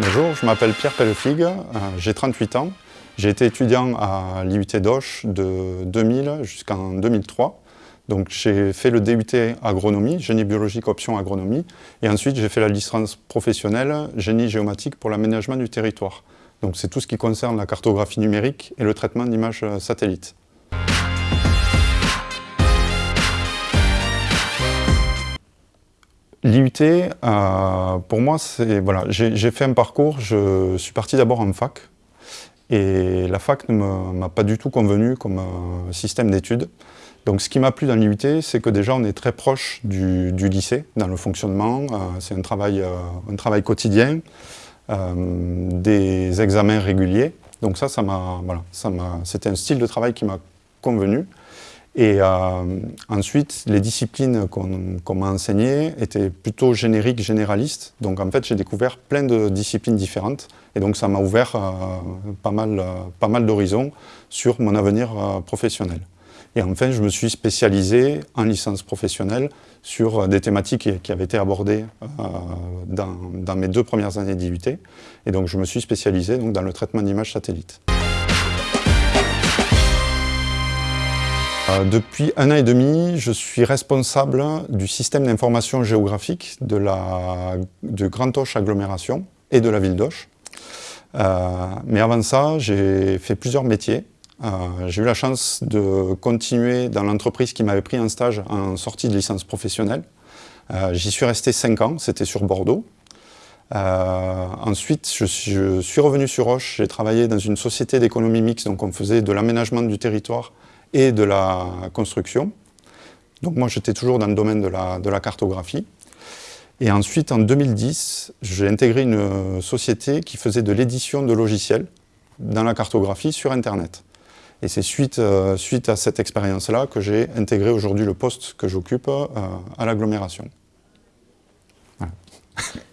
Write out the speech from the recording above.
Bonjour, je m'appelle Pierre Pellefig, euh, j'ai 38 ans. J'ai été étudiant à l'IUT d'Auch de 2000 jusqu'en 2003. Donc j'ai fait le DUT agronomie, génie biologique option agronomie, et ensuite j'ai fait la licence professionnelle génie géomatique pour l'aménagement du territoire. Donc c'est tout ce qui concerne la cartographie numérique et le traitement d'images satellites. L'IUT, euh, pour moi, c'est voilà, j'ai fait un parcours, je suis parti d'abord en fac, et la fac ne m'a pas du tout convenu comme euh, système d'études. Donc ce qui m'a plu dans l'IUT, c'est que déjà on est très proche du, lycée dans le fonctionnement, euh, c'est un travail, un travail quotidien, des examens réguliers, donc ça, ça m'a, voilà, c'était un style de travail qui m'a convenu. Et euh, ensuite, les disciplines qu'on m'a enseignées étaient plutôt génériques, généralistes. Donc en fait, j'ai découvert plein de disciplines différentes. Et donc ça m'a ouvert euh, pas mal, euh, mal d'horizons sur mon avenir professionnel. Et enfin, je me suis spécialisé en licence professionnelle sur des thématiques qui, avaient été abordées dans, dans, mes deux premières années d'IUT. Et donc je me suis spécialisé donc, dans le traitement d'images satellites. Euh, depuis un an et demi, je suis responsable du système d'information géographique de, la, de Grand Auch Agglomération et de la ville d'Auch. Euh, mais avant ça, j'ai fait plusieurs métiers. Euh, j'ai eu la chance de continuer dans l'entreprise qui m'avait pris en stage en sortie de licence professionnelle. J'y suis resté cinq ans, c'était sur Bordeaux. ensuite, je suis, revenu sur Auch, j'ai travaillé dans une société d'économie mixte, donc on faisait de l'aménagement du territoire et de la construction. Donc moi, j'étais toujours dans le domaine de la, cartographie. Et ensuite, en 2010, j'ai intégré une société qui faisait de l'édition de logiciels dans la cartographie sur Internet. Et c'est suite, euh, suite à cette expérience-là que j'ai intégré aujourd'hui le poste que j'occupe euh, à l'agglomération. Voilà.